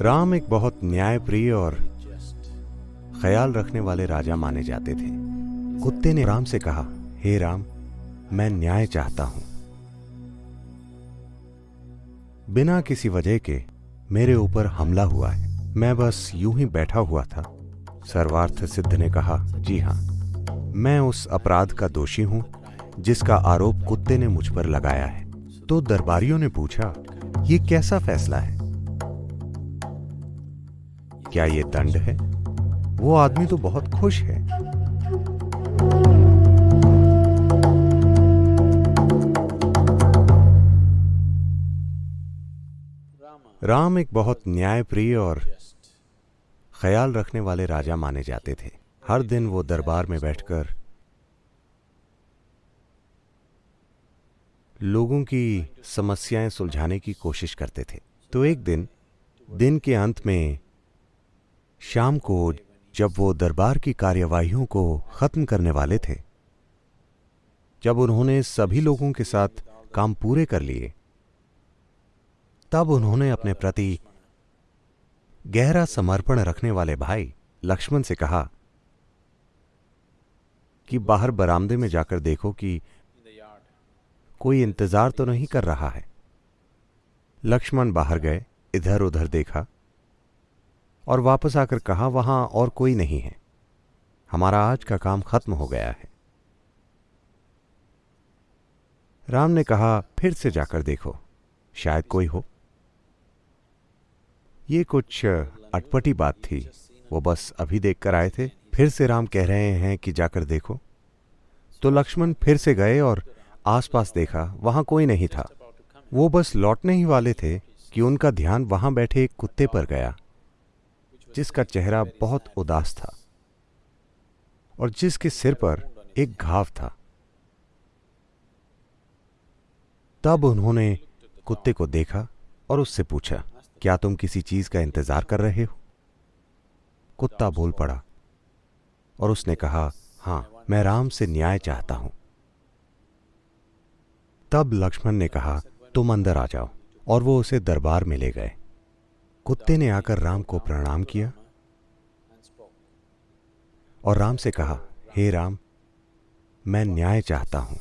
राम एक बहुत न्यायप्रिय और ख्याल रखने वाले राजा माने जाते थे। कुत्ते ने राम से कहा, हे hey राम, मैं न्याय चाहता हूँ। बिना किसी वजह के मेरे ऊपर हमला हुआ है। मैं बस यूँ ही बैठा हुआ था। सर्वार्थ सिद्ध ने कहा, जी हाँ, मैं उस अपराध का दोषी हूँ, जिसका आरोप कुत्ते ने मुझ पर लगाया है। तो दरबारियों ने पूछा, ये कैसा फैसला है? क्या ये दंड है? वो आदमी तो बहुत खुश है। राम एक बहुत न्यायप्रिय और ख्याल रखने वाले राजा माने जाते थे। हर दिन वो दरबार में बैठकर लोगों की समस्याएँ सुलझाने की कोशिश करते थे। तो एक दिन दिन के अंत में शाम को जब वो दरबार की कार्यवाहियों को खत्म करने वाले थे, जब उन्होंने सभी लोगों के साथ काम पूरे कर लिए, तब उन्होंने अपने प्रति गहरा समर्पण रखने वाले भाई लक्ष्मण से कहा कि बाहर बरामदे में जाकर देखो कि कोई इंतज़ार तो नहीं कर रहा है। लक्ष्मण बाहर गए इधर उधर देखा। और वापस आकर कहा, वहाँ और कोई नहीं है। हमारा आज का काम खत्म हो गया है। राम ने कहा, फिर से जाकर देखो। शायद कोई हो। ये कुछ अटपटी बात थी। वो बस अभी देखकर आए थे। फिर से राम कह रहे हैं कि जाकर देखो। तो लक्ष्मण फिर से गए और आसपास देखा, वहाँ कोई नहीं था। वो बस लौटने ही वाले थे कि उनका ध्यान वहाँ बैठे एक कुत्ते पर गया। जिसका चेहरा बहुत उदास था और जिसके सिर पर एक घाव था। तब उन्होंने कुत्ते को देखा और उससे पूछा, क्या तुम किसी चीज़ का इंतज़ार कर रहे हो? कुत्ता बोल पड़ा और उसने कहा, हाँ, मैं राम से न्याय चाहता हूँ। तब लक्ष्मण ने कहा, तुम अंदर आ जाओ, और वो उसे दरबार में ले गए। कुत्ते ने आकर राम को प्रणाम किया और राम से कहा, हे hey राम, मैं न्याय चाहता हूँ।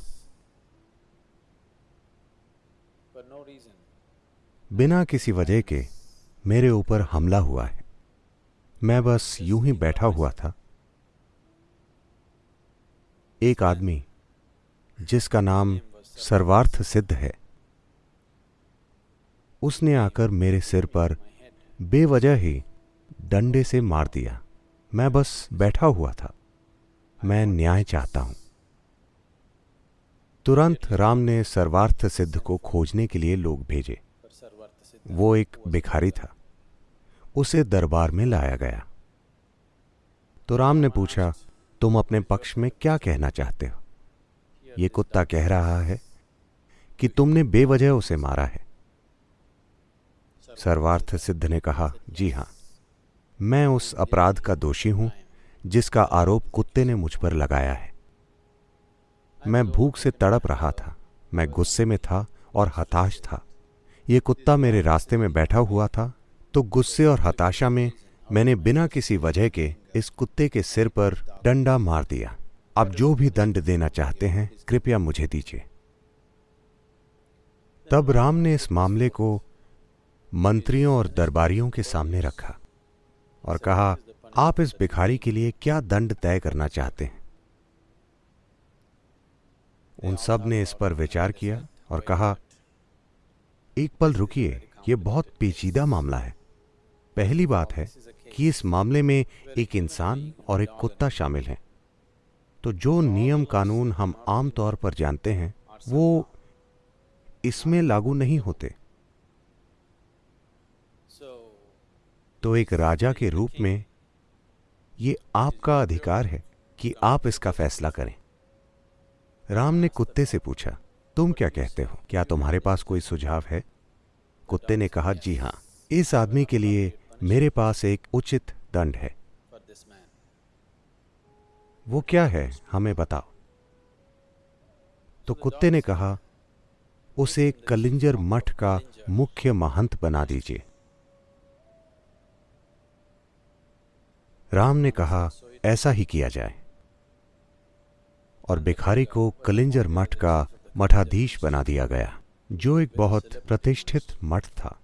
बिना किसी वजह के मेरे ऊपर हमला हुआ है। मैं बस यूँ ही बैठा हुआ था। एक आदमी, जिसका नाम सर्वार्थ सिद्ध है, उसने आकर मेरे सिर पर बेवजह ही डंडे से मार दिया। मैं बस बैठा हुआ था। मैं न्याय चाहता हूँ। तुरंत राम ने सर्वार्थ सिद्ध को खोजने के लिए लोग भेजे। वो एक भिखारी था। उसे दरबार में लाया गया। तो राम ने पूछा, तुम अपने पक्ष में क्या कहना चाहते हो? ये कुत्ता कह रहा है कि तुमने बेवजह उसे मारा है। सर्वार्थ सिद्ध ने कहा, जी हाँ, मैं उस अपराध का दोषी हूँ, जिसका आरोप कुत्ते ने मुझ पर लगाया है। मैं भूख से तड़प रहा था, मैं गुस्से में था और हताश था। ये कुत्ता मेरे रास्ते में बैठा हुआ था तो गुस्से और हताशा में मैंने बिना किसी वजह के इस कुत्ते के सिर पर डंडा मार दिया। आप जो भी दंड देना चाहते हैं, कृपया मुझे दीजिए। तब राम ने इस मामले को मंत्रियों और दरबारियों के सामने रखा और कहा, आप इस भिखारी के लिए क्या दंड तय करना चाहते हैं? उन सबने इस पर विचार किया और कहा, एक पल रुकिए यह बहुत पेचीदा मामला है। पहली बात है कि इस मामले में एक इंसान और एक कुत्ता शामिल है। तो जो नियम कानून हम आम तौर पर जानते हैं, वो इसमें लागू नहीं होते। तो एक राजा के रूप में ये आपका अधिकार है कि आप इसका फैसला करें। राम ने कुत्ते से पूछा, तुम क्या कहते हो? क्या तुम्हारे पास कोई सुझाव है? कुत्ते ने कहा, जी हाँ, इस आदमी के लिए मेरे पास एक उचित दंड है। वो क्या है, हमें बताओ। तो कुत्ते ने कहा, उसे कलिंजर मठ का मुख्य महंत बना दीजिए। राम ने कहा, ऐसा ही किया जाए। और भिखारी को कलिंजर मठ का मठाधीश बना दिया गया, जो एक बहुत प्रतिष्ठित मठ था।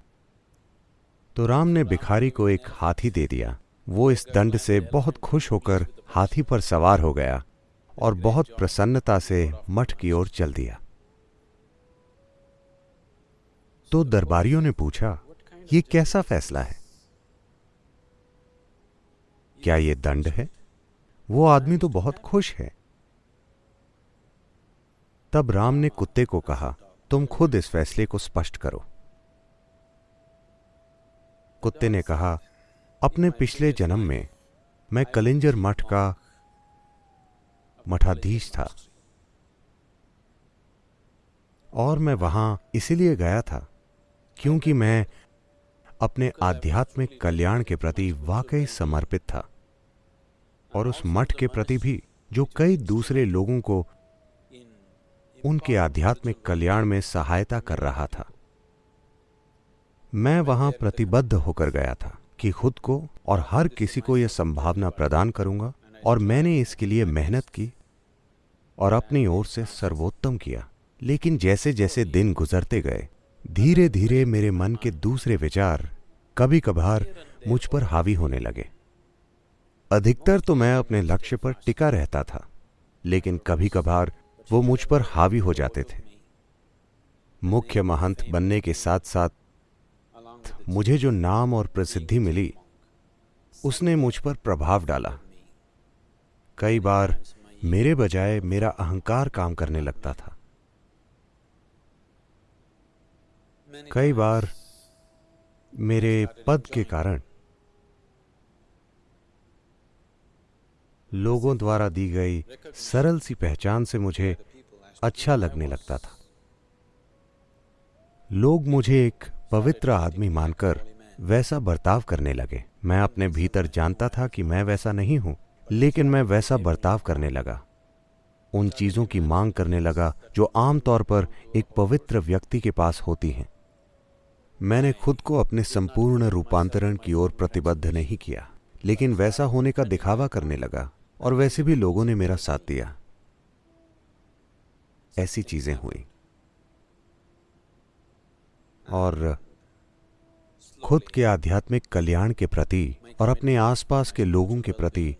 तो राम ने भिखारी को एक हाथी दे दिया। वो इस दंड से बहुत खुश होकर हाथी पर सवार हो गया और बहुत प्रसन्नता से मठ की ओर चल दिया। तो दरबारियों ने पूछा, ये कैसा फैसला है? क्या ये दंड है? वो आदमी तो बहुत खुश है। तब राम ने कुत्ते को कहा, तुम खुद इस फैसले को स्पष्ट करो। कुत्ते ने कहा, अपने पिछले जन्म में मैं कलिंजर मठ का मठाधीश था और मैं वहाँ इसीलिए गया था क्योंकि मैं अपने आध्यात्मिक कल्याण के प्रति वाकई समर्पित था। और उस मठ के प्रति भी जो कई दूसरे लोगों को उनके आध्यात्मिक कल्याण में सहायता कर रहा था। मैं वहाँ प्रतिबद्ध होकर गया था कि खुद को और हर किसी को यह संभावना प्रदान करूँगा और मैंने इसके लिए मेहनत की और अपनी ओर से सर्वोत्तम किया। लेकिन जैसे जैसे दिन गुजरते गए धीरे धीरे मेरे मन के दूसरे विचार कभी कभार मुझ पर हावी होने लगे। अधिकतर तो मैं अपने लक्ष्य पर टिका रहता था, लेकिन कभी कभार वो मुझ पर हावी हो जाते थे। मुख्य महंत बनने के साथ साथ मुझे जो नाम और प्रसिद्धि मिली, उसने मुझ पर प्रभाव डाला। कई बार मेरे बजाय मेरा अहंकार काम करने लगता था। कई बार मेरे पद के कारण लोगों द्वारा दी गई सरल सी पहचान से मुझे अच्छा लगने लगता था। लोग मुझे एक पवित्र आदमी मानकर वैसा बर्ताव करने लगे। मैं अपने भीतर जानता था कि मैं वैसा नहीं हूँ, लेकिन मैं वैसा बर्ताव करने लगा। उन चीज़ों की मांग करने लगा जो आमतौर पर एक पवित्र व्यक्ति के पास होती हैं। मैंने खुद को अपने संपूर्ण रूपांतरण की ओर प्रतिबद्ध नहीं किया, लेकिन वैसा होने का दिखावा करने लगा। और वैसे भी लोगों ने मेरा साथ दिया। ऐसी चीज़ें हुई। और खुद के आध्यात्मिक कल्याण के प्रति और अपने आसपास के लोगों के प्रति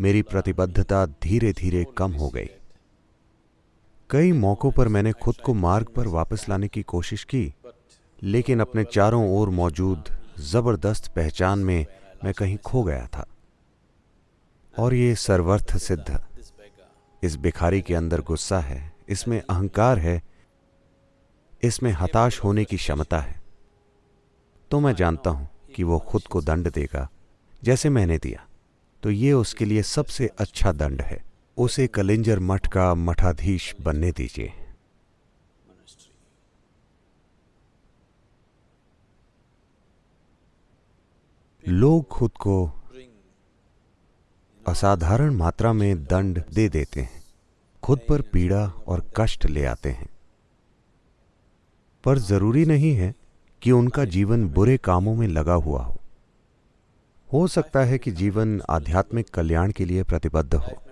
मेरी प्रतिबद्धता धीरे धीरे कम हो गई। कई मौकों पर मैंने खुद को मार्ग पर वापस लाने की कोशिश की, लेकिन अपने चारों ओर मौजूद ज़बरदस्त पहचान में मैं कहीं खो गया था। और ये सर्वर्थ सिद्ध। इस भिखारी के अंदर गुस्सा है, इसमें अहंकार है, इसमें हताश होने की क्षमता है। तो मैं जानता हूँ कि वो खुद को दंड देगा, जैसे मैंने दिया। तो ये उसके लिए सबसे अच्छा दंड है। उसे कलिंजर मठ का मठाधीश बनने दीजिए। लोग खुद को असाधारण मात्रा में दंड दे देते हैं, खुद पर पीड़ा और कष्ट ले आते हैं। पर ज़रूरी नहीं है कि उनका जीवन बुरे कामों में लगा हुआ हो। हो सकता है कि जीवन आध्यात्मिक कल्याण के लिए प्रतिबद्ध हो।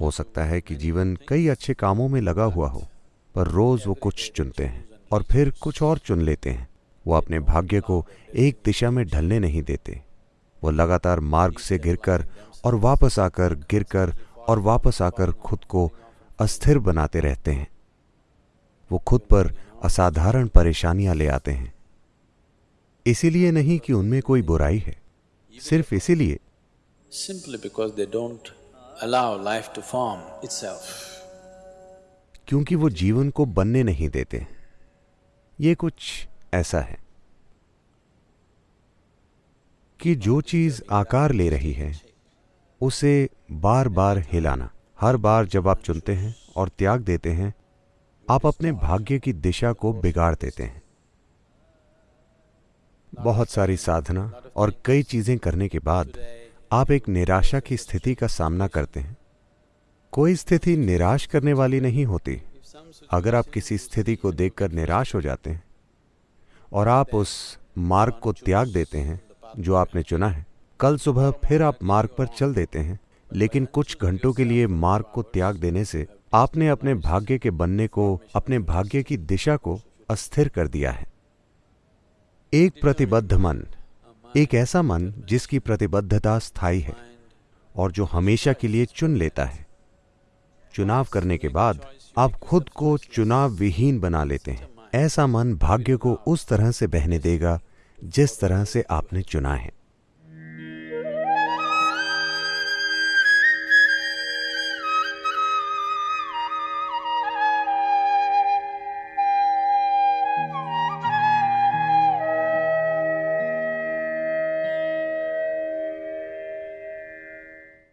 हो सकता है कि जीवन कई अच्छे कामों में लगा हुआ हो, पर रोज वो कुछ चुनते हैं और फिर कुछ और चुन लेते हैं। वो अपने भाग्य को एक दिशा में ढलने नहीं देते। वो लगातार मार्ग से गिरकर और वापस आकर गिरकर और वापस आकर खुद को अस्थिर बनाते रहते हैं। वो खुद पर असाधारण परेशानियाँ ले आते हैं। इसीलिए नहीं कि उनमें कोई बुराई है सिर्फ़ इसीलिए। Simply because they don't allow life to form itself. क्योंकि वो जीवन को बनने नहीं देते। ये कुछ ऐसा है कि जो चीज़ आकार ले रही है उसे बार बार हिलाना। हर बार जब आप चुनते हैं और त्याग देते हैं, आप अपने भाग्य की दिशा को बिगाड़ देते हैं। बहुत सारी साधना और कई चीज़ें करने के बाद आप एक निराशा की स्थिति का सामना करते हैं। कोई स्थिति निराश करने वाली नहीं होती। अगर आप किसी स्थिति को देखकर निराश हो जाते हैं और आप उस मार्ग को त्याग देते हैं जो आपने चुना है कल सुबह फिर आप मार्ग पर चल देते हैं, लेकिन कुछ घंटों के लिए मार्ग को त्याग देने से आपने अपने भाग्य के बनने को, अपने भाग्य की दिशा को अस्थिर कर दिया है। एक प्रतिबद्ध मन, एक ऐसा मन जिसकी प्रतिबद्धता स्थायी है और जो हमेशा के लिए चुन लेता है। चुनाव करने के बाद आप खुद को चुनाव विहीन बना लेते हैं। ऐसा मन भाग्य को उस तरह से बहने देगा जिस तरह से आपने चुना है।